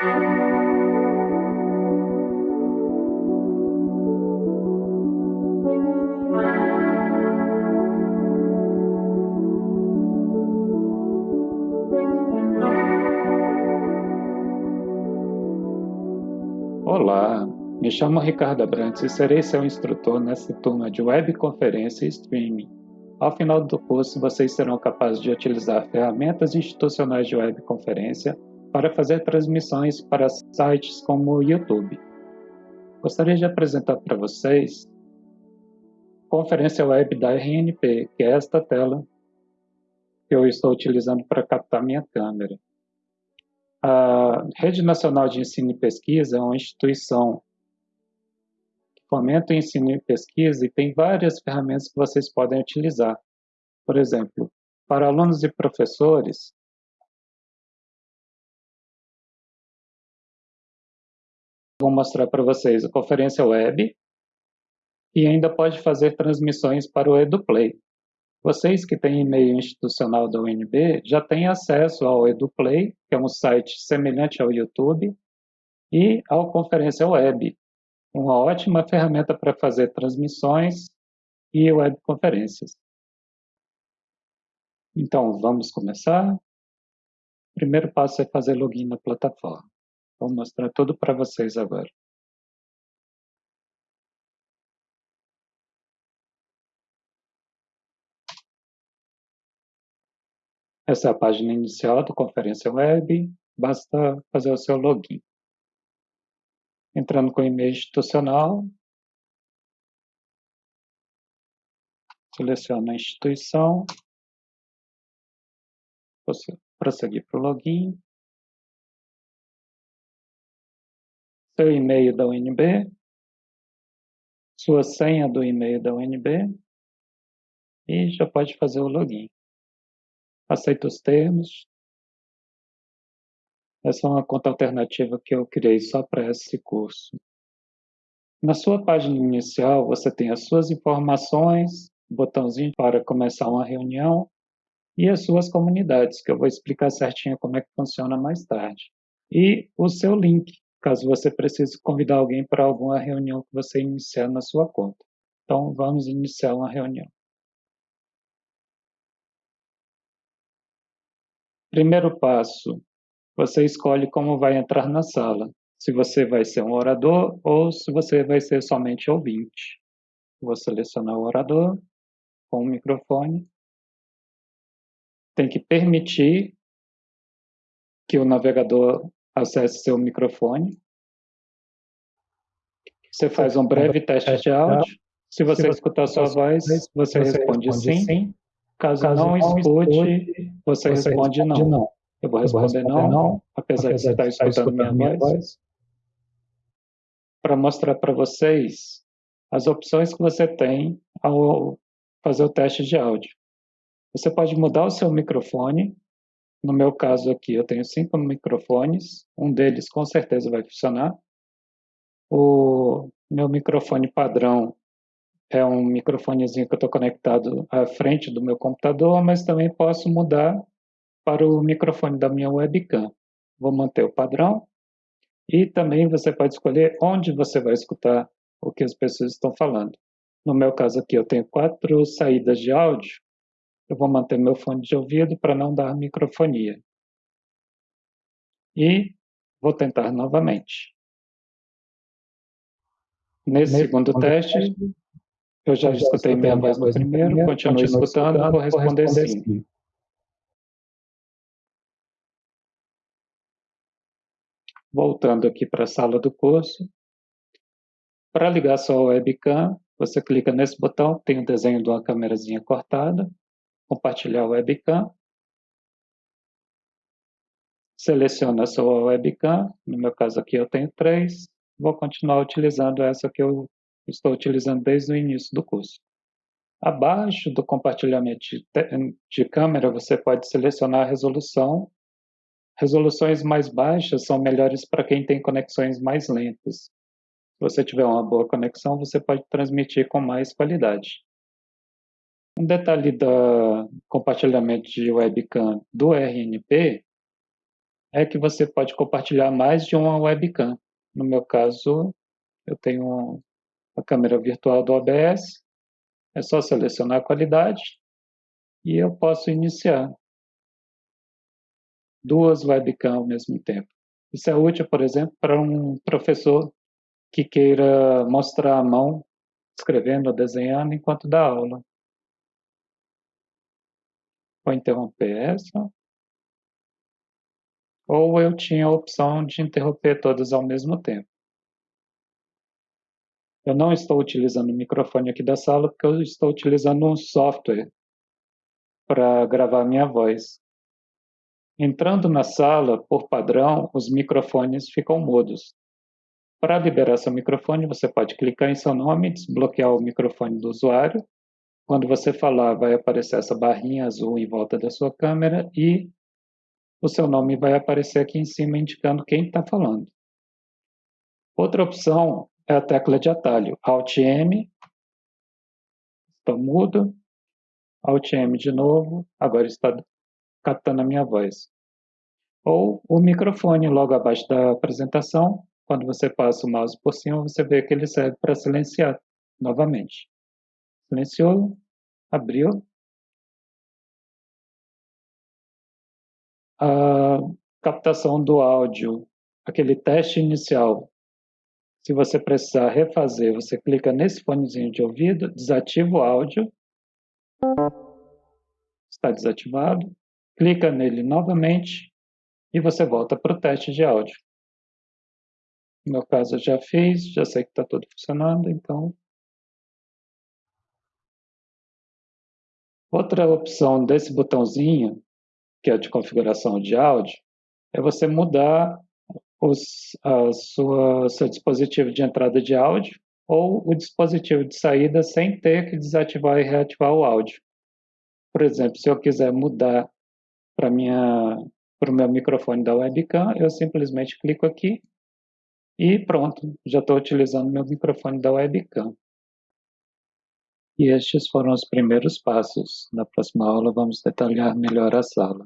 Olá, me chamo Ricardo Abrantes e serei seu instrutor nesta turma de webconferência e streaming. Ao final do curso, vocês serão capazes de utilizar ferramentas institucionais de webconferência para fazer transmissões para sites como o YouTube. Gostaria de apresentar para vocês a conferência web da RNP, que é esta tela que eu estou utilizando para captar minha câmera. A Rede Nacional de Ensino e Pesquisa é uma instituição que fomenta o ensino e pesquisa e tem várias ferramentas que vocês podem utilizar. Por exemplo, para alunos e professores, vou mostrar para vocês a conferência web e ainda pode fazer transmissões para o EduPlay. Vocês que têm e-mail institucional da UNB já têm acesso ao EduPlay, que é um site semelhante ao YouTube, e ao Conferência Web, uma ótima ferramenta para fazer transmissões e webconferências. Então, vamos começar? O primeiro passo é fazer login na plataforma. Vou mostrar tudo para vocês agora. Essa é a página inicial da conferência web, basta fazer o seu login. Entrando com o e-mail institucional, seleciona a instituição, prosseguir para o login, seu e-mail da UNB, sua senha do e-mail da UNB e já pode fazer o login aceita os termos. Essa é uma conta alternativa que eu criei só para esse curso. Na sua página inicial, você tem as suas informações, botãozinho para começar uma reunião e as suas comunidades, que eu vou explicar certinho como é que funciona mais tarde. E o seu link, caso você precise convidar alguém para alguma reunião que você iniciar na sua conta. Então, vamos iniciar uma reunião. Primeiro passo, você escolhe como vai entrar na sala. Se você vai ser um orador ou se você vai ser somente ouvinte. Vou selecionar o orador com o microfone. Tem que permitir que o navegador acesse seu microfone. Você faz um breve teste de áudio. Se você escutar sua voz, você responde sim. Caso, Caso não, escute, você, você responde, responde não. não. Eu vou responder, eu vou responder não, não, apesar, apesar de estar escutando, escutando minha, minha voz. voz. Para mostrar para vocês as opções que você tem ao fazer o teste de áudio. Você pode mudar o seu microfone. No meu caso aqui, eu tenho cinco microfones. Um deles com certeza vai funcionar. O meu microfone padrão é um microfonezinho que eu estou conectado à frente do meu computador, mas também posso mudar para o microfone da minha webcam. Vou manter o padrão e também você pode escolher onde você vai escutar o que as pessoas estão falando. No meu caso aqui, eu tenho quatro saídas de áudio. Eu vou manter meu fone de ouvido para não dar microfonia. E vou tentar novamente. Nesse, Nesse segundo, segundo teste, teste eu já, já escutei minha voz no primeiro, primeiro continuo, escutando, escutando, vou responder, vou responder sim. sim. Voltando aqui para a sala do curso. Para ligar sua webcam, você clica nesse botão, tem o desenho de uma câmerazinha cortada, compartilhar webcam. Seleciona a sua webcam, no meu caso aqui eu tenho três, vou continuar utilizando essa que eu estou utilizando desde o início do curso. Abaixo do compartilhamento de, de câmera, você pode selecionar a resolução. Resoluções mais baixas são melhores para quem tem conexões mais lentas. Se você tiver uma boa conexão, você pode transmitir com mais qualidade. Um detalhe do compartilhamento de webcam do RNP é que você pode compartilhar mais de uma webcam. No meu caso, eu tenho a câmera virtual do OBS, é só selecionar a qualidade e eu posso iniciar duas webcams ao mesmo tempo. Isso é útil, por exemplo, para um professor que queira mostrar a mão escrevendo ou desenhando enquanto dá aula. Vou interromper essa. Ou eu tinha a opção de interromper todas ao mesmo tempo. Eu não estou utilizando o microfone aqui da sala porque eu estou utilizando um software para gravar minha voz. Entrando na sala, por padrão, os microfones ficam mudos. Para liberar seu microfone, você pode clicar em seu nome, desbloquear o microfone do usuário. Quando você falar, vai aparecer essa barrinha azul em volta da sua câmera e o seu nome vai aparecer aqui em cima indicando quem está falando. Outra opção é a tecla de atalho, Alt M, está mudo, Alt M de novo, agora está captando a minha voz. Ou o microfone logo abaixo da apresentação, quando você passa o mouse por cima, você vê que ele serve para silenciar novamente. Silenciou, abriu. A captação do áudio, aquele teste inicial, se você precisar refazer, você clica nesse fonezinho de ouvido, desativa o áudio. Está desativado. Clica nele novamente e você volta para o teste de áudio. No meu caso eu já fiz, já sei que está tudo funcionando, então... Outra opção desse botãozinho, que é de configuração de áudio, é você mudar os, a sua, seu dispositivo de entrada de áudio ou o dispositivo de saída sem ter que desativar e reativar o áudio. Por exemplo, se eu quiser mudar para o meu microfone da webcam, eu simplesmente clico aqui e pronto, já estou utilizando meu microfone da webcam. E estes foram os primeiros passos. Na próxima aula vamos detalhar melhor a sala.